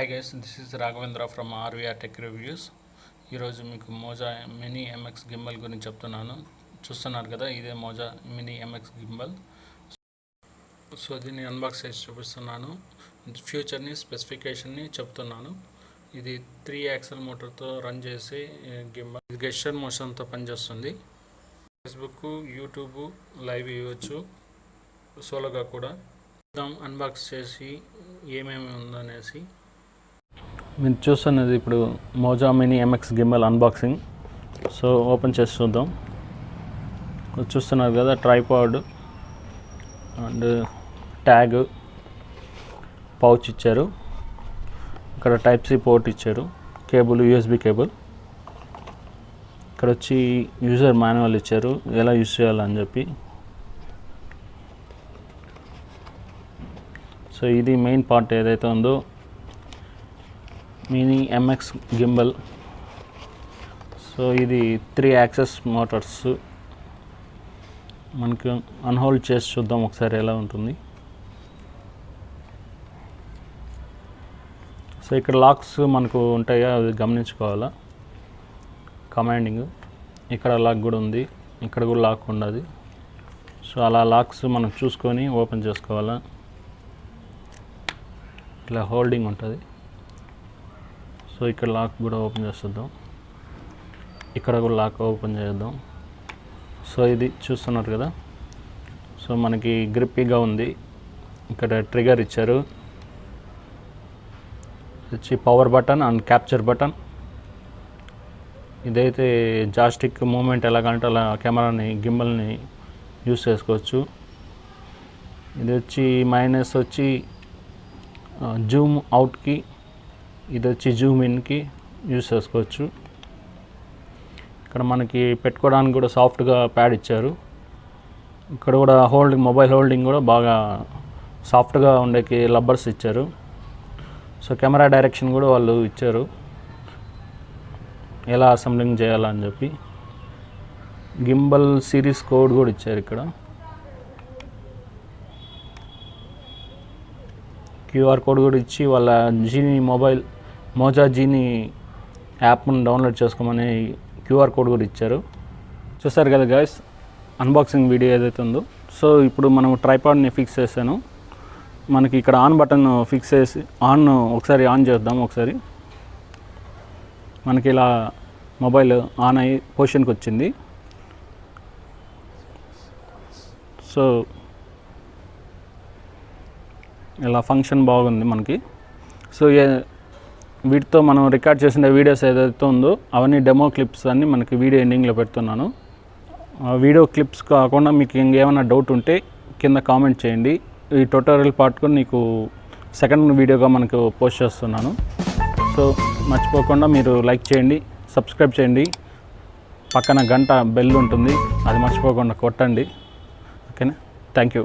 Hi guys this is Raghavendra from R V R tech reviews ఈరోజు మీకు Maaza mini MX gimbal గురించి చెప్తున్నాను. చూస్తున్నారు కదా ఇదే Moza mini MX gimbal. So దీన్ని అన్బాక్స్ చేసి చూపిస్తున్నాను. ఫ్యూచర్ని స్పెసిఫికేషన్ని చెప్తున్నాను. ఇది త్రీ యాక్సల్ మోటార్తో రన్ చేసి గింబల్. ఇది గెస్టర్ మోషన్తో పనిచేస్తుంది. ఫేస్బుక్ యూట్యూబ్ లైవ్ ఇవ్వచ్చు. సోలోగా కూడా. అన్బాక్స్ చేసి ఏమేమి ఉందనేసి. మీరు చూస్తున్నది ఇప్పుడు Moza mini M X gimbal unboxing so open చేసి చూద్దాం. చూస్తున్నారు కదా ట్రైపాడ్ అండ్ ట్యాగ్ పౌచ్ ఇచ్చారు. ఇక్కడ టైప్ సి పోర్ట్ ఇచ్చారు. Cable USB cable. ఇక్కడ వచ్చి యూజర్ మాన్యువల్ ఇచ్చారు. ఎలా యూజ్ చేయాలని చెప్పి. సో ఇది మెయిన్ పార్ట్ ఏదైతే ఉందో mini M X gimbal so ఇది త్రీ యాక్సెస్ మోటార్స్ మనకి అన్హోల్డ్ చేసి చూద్దాం ఒకసారి ఎలా ఉంటుంది. సో ఇక్కడ లాక్స్ మనకు ఉంటాయా అది గమనించుకోవాలా? కమాండింగ్ ఇక్కడ లాక్ కూడా ఉంది ఇక్కడ కూడా లాక్ ఉండదు సో అలా లాక్స్ మనం చూసుకొని ఓపెన్ చేసుకోవాలా? ఇట్లా హోల్డింగ్ ఉంటుంది. సో ఇక్కడ లాక్ కూడా ఓపెన్ చేస్తుందాం ఇక్కడ కూడా లాక్ ఓపెన్ చేద్దాం సో ఇది చూస్తున్నారు కదా? సో మనకి గ్రిప్పీగా ఉంది. ఇక్కడ ట్రిగర్ ఇచ్చారు. వచ్చి power button and capture button ఇదైతే జాస్టిక్ మూమెంట్ ఎలాగంటే అలా కెమెరాని గింబల్ని యూస్ చేసుకోవచ్చు. ఇది వచ్చి మైనస్ వచ్చి జూమ్ అవుట్కి ఇది వచ్చి జూమ్ ఇన్కి యూస్ చేసుకోవచ్చు. ఇక్కడ మనకి పెట్టుకోవడానికి కూడా సాఫ్ట్గా ప్యాడ్ ఇచ్చారు. ఇక్కడ కూడా హోల్డింగ్ మొబైల్ హోల్డింగ్ కూడా బాగా సాఫ్ట్గా ఉండేకి లబ్బర్స్ ఇచ్చారు. సో కెమెరా డైరెక్షన్ కూడా వాళ్ళు ఇచ్చారు. ఎలా అసెంబ్లింగ్ చేయాలని చెప్పి. గింబల్ సిరీస్ కోడ్ కూడా ఇచ్చారు ఇక్కడ. క్యూఆర్ కోడ్ కూడా ఇచ్చి వాళ్ళ జీని మొబైల్ మోజా జీని యాప్ను డౌన్లోడ్ చేసుకోమని క్యూఆర్ కోడ్ కూడా ఇచ్చారు. చూసారు కదా గాయస్ అన్బాక్సింగ్ వీడియో ఏదైతే ఉందో. సో ఇప్పుడు మనం ట్రైపాడ్ని ఫిక్స్ చేశాను. మనకి ఇక్కడ ఆన్ బటన్ ఫిక్స్ చేసి ఆన్ ఒకసారి ఆన్ చేద్దాం ఒకసారి. మనకి ఇలా మొబైల్ ఆన్ అయ్యి పొజిషన్కి వచ్చింది. సో ఇలా ఫంక్షన్ బాగుంది మనకి. సో వీటితో మనం రికార్డ్ చేసిన వీడియోస్ ఏదైతే ఉందో అవన్నీ డెమో క్లిప్స్ అన్నీ మనకి వీడియో ఎండింగ్లో పెడుతున్నాను. ఆ వీడియో క్లిప్స్ కాకుండా మీకు ఇంకేమైనా డౌట్ ఉంటే కింద కామెంట్ చేయండి. ఈ ట్యూటోరియల్ పార్ట్ కూడా నీకు సెకండ్ వీడియోగా మనకు పోస్ట్ చేస్తున్నాను. సో మర్చిపోకుండా మీరు లైక్ చేయండి సబ్స్క్రైబ్ చేయండి. పక్కన గంట బెల్ ఉంటుంది అది మర్చిపోకుండా కొట్టండి. ఓకేనా? Thank you